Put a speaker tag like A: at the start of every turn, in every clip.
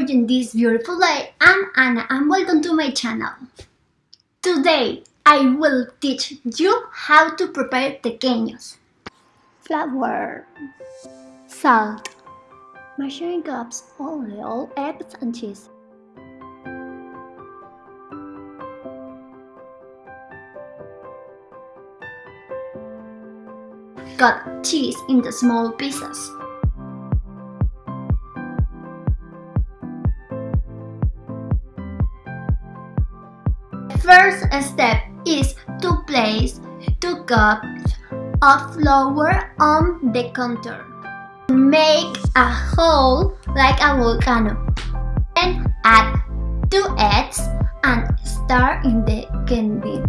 A: this beautiful day, I'm Anna and welcome to my channel. Today, I will teach you how to prepare tequeños. Flour, salt, measuring cups, oil, eggs and cheese. Cut cheese into small pieces. First step is to place 2 cups of flour on the counter. Make a hole like a volcano. Then add 2 eggs and stir in the candy.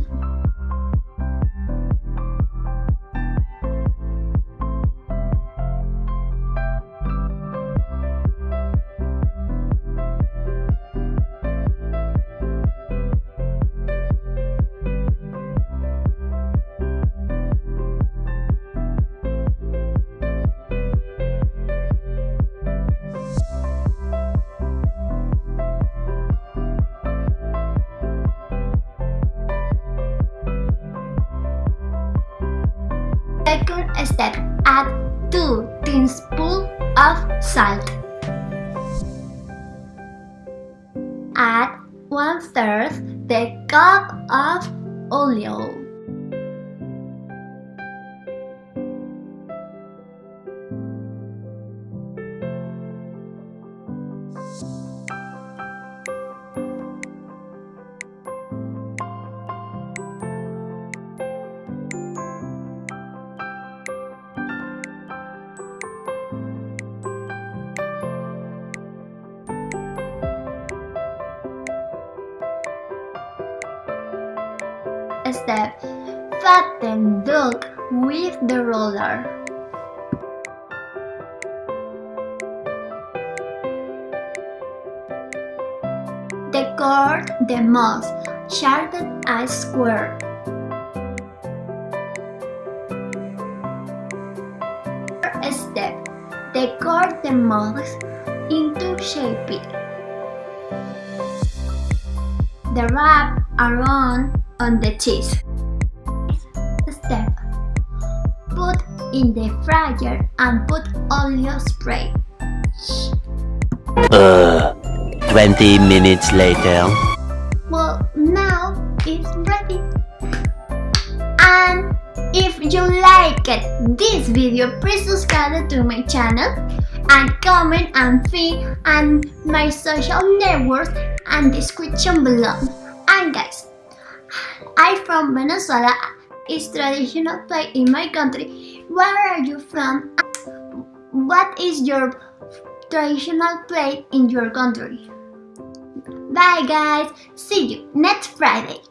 A: Second step, add 2 teaspoons of salt. Add 1 third the cup of oil. Step Fatten dough with the roller. Decorate the moss, shaded as square. Step Decorate the moss into shape. The wrap around on the cheese. Step. Put in the fryer and put oil spray.
B: Uh, 20 minutes later.
A: Well, now it's ready. And if you liked this video, please subscribe to my channel and comment and feed and my social networks and description below. And guys, from Venezuela. It's traditional play in my country. Where are you from? What is your traditional play in your country? Bye guys. See you next Friday.